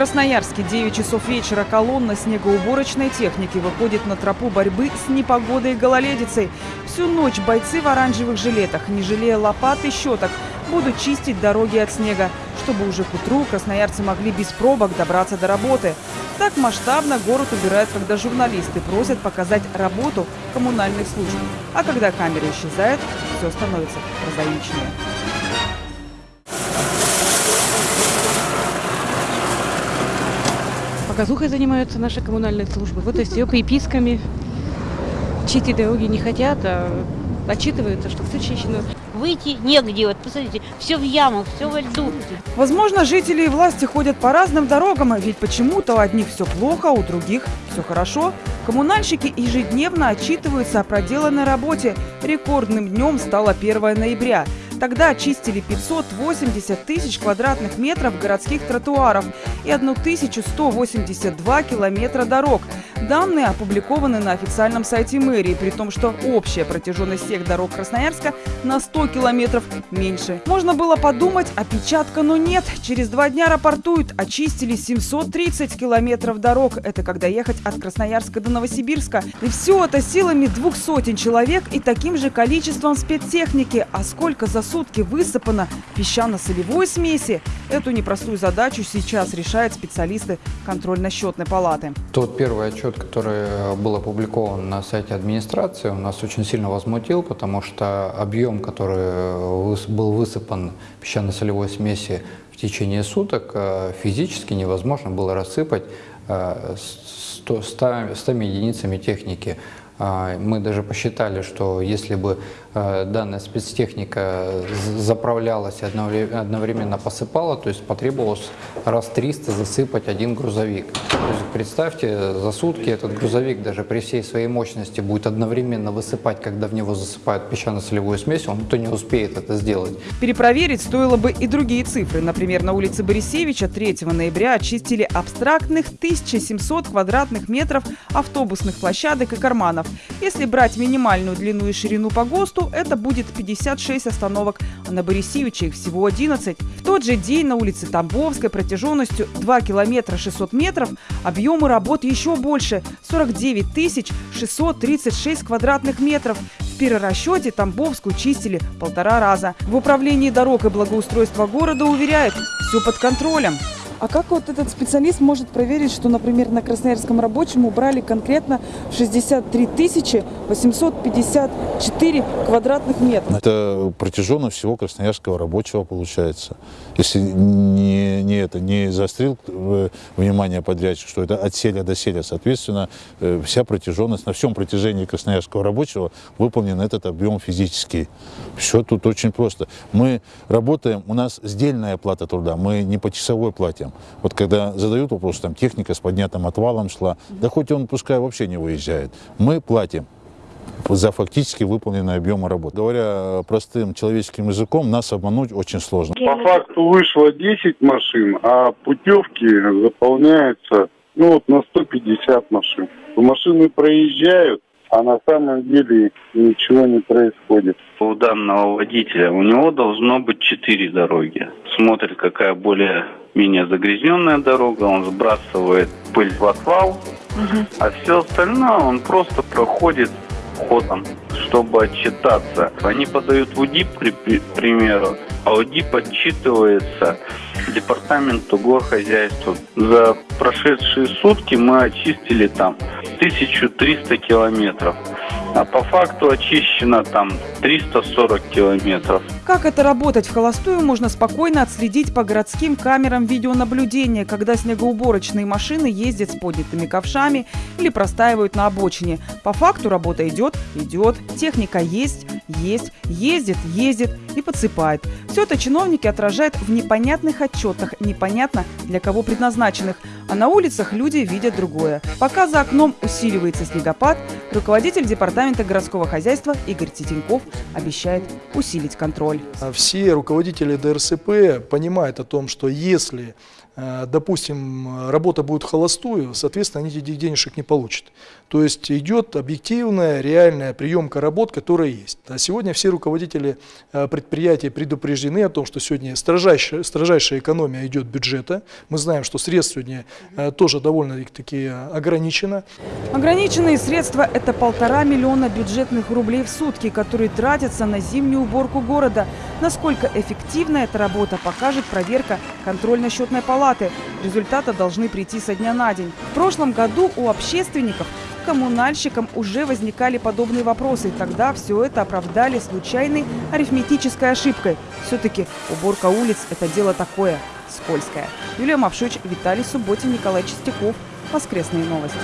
Красноярске 9 часов вечера колонна снегоуборочной техники выходит на тропу борьбы с непогодой и гололедицей. Всю ночь бойцы в оранжевых жилетах, не жалея лопат и щеток, будут чистить дороги от снега, чтобы уже к утру красноярцы могли без пробок добраться до работы. Так масштабно город убирают, когда журналисты просят показать работу коммунальных служб. А когда камера исчезает, все становится прозаичнее. Показухой занимаются наши коммунальные службы. Вот и все, приписками. Чистить дороги не хотят, а отчитываются, что все чищено. Выйти негде, вот посмотрите, все в ямах, все во льду. Возможно, жители и власти ходят по разным дорогам, ведь почему-то у одних все плохо, а у других все хорошо. Коммунальщики ежедневно отчитываются о проделанной работе. Рекордным днем стало 1 ноября. Тогда очистили 580 тысяч квадратных метров городских тротуаров и 1182 километра дорог. Данные опубликованы на официальном сайте мэрии, при том, что общая протяженность всех дорог Красноярска на 100 километров меньше. Можно было подумать, опечатка, но нет. Через два дня рапортуют, очистили 730 километров дорог. Это когда ехать от Красноярска до Новосибирска. И все это силами двух сотен человек и таким же количеством спецтехники. А сколько за сутки высыпано песчано-солевой смеси. Эту непростую задачу сейчас решают специалисты контрольно-счетной палаты. Тот первый отчет, который был опубликован на сайте администрации, у нас очень сильно возмутил, потому что объем, который был высыпан песчано-солевой смеси в течение суток, э, физически невозможно было рассыпать 100, 100, 100 единицами техники. А, мы даже посчитали, что если бы э, данная спецтехника заправлялась и одновременно посыпала, то есть потребовалось раз 300 засыпать один грузовик. То есть представьте, за сутки этот грузовик даже при всей своей мощности будет одновременно высыпать, когда в него засыпают песчано-солевую смесь, он то не успеет это сделать. Перепроверить стоило бы и другие цифры. Например, на улице Борисевича 3 ноября очистили абстрактных 1700 квадратных метров автобусных площадок и карманов. Если брать минимальную длину и ширину по ГОСТу, это будет 56 остановок, а на Борисевича их всего 11. В тот же день на улице Тамбовской протяженностью 2 километра 600 метров объемы работ еще больше – 49 тысяч 636 квадратных метров. В перерасчете Тамбовскую чистили полтора раза. В управлении дорог и благоустройства города уверяют – все под контролем. А как вот этот специалист может проверить, что, например, на Красноярском рабочем убрали конкретно 63 тысячи 854 квадратных метра? Это протяженность всего Красноярского рабочего получается. Если не, не это не заострил э, внимание подрядчик, что это от селя до селя, соответственно, э, вся протяженность на всем протяжении Красноярского рабочего выполнен этот объем физический. Все тут очень просто. Мы работаем, у нас сдельная плата труда, мы не по часовой платим там. Вот когда задают вопрос, там техника с поднятым отвалом шла, да хоть он пускай вообще не выезжает. Мы платим за фактически выполненный объем работы. Говоря простым человеческим языком, нас обмануть очень сложно. По факту вышло 10 машин, а путевки заполняются ну, вот на 150 машин. Машины проезжают, а на самом деле ничего не происходит. У данного водителя у него должно быть четыре дороги. Смотрит, какая более менее загрязненная дорога, он сбрасывает пыль в отвал, угу. а все остальное он просто проходит ходом, чтобы отчитаться. Они подают в УДИП, к примеру, а УДИП отчитывается департаменту горхозяйства. За прошедшие сутки мы очистили там 1300 километров а по факту очищено там 340 километров. Как это работать в холостую, можно спокойно отследить по городским камерам видеонаблюдения, когда снегоуборочные машины ездят с поднятыми ковшами или простаивают на обочине. По факту работа идет, идет, техника есть, есть, ездит, ездит и подсыпает. Все это чиновники отражают в непонятных отчетах, непонятно для кого предназначенных. А на улицах люди видят другое. Пока за окном усиливается снегопад, руководитель департамента городского хозяйства Игорь Титенков обещает усилить контроль. Все руководители ДРСП понимают о том, что если э, допустим, работа будет холостую, соответственно, они этих денежек не получат. То есть идет объективная, реальная приемка работ, которая есть. А сегодня все руководители э, предприятий предупреждены о том, что сегодня строжайшая, строжайшая экономия идет бюджета. Мы знаем, что средств сегодня э, тоже довольно-таки ограничено. Ограниченные средства – это полтора миллиона бюджетных рублей в сутки, которые тратятся на зимнюю уборку города. Насколько эффективна эта работа, покажет проверка контрольно-счетной палаты. Результаты должны прийти со дня на день. В прошлом году у общественников коммунальщикам уже возникали подобные вопросы. Тогда все это оправдали случайной арифметической ошибкой. Все-таки уборка улиц – это дело такое, скользкое. Юлия Мавшич, Виталий Субботин, Николай Чистяков. Воскресные новости.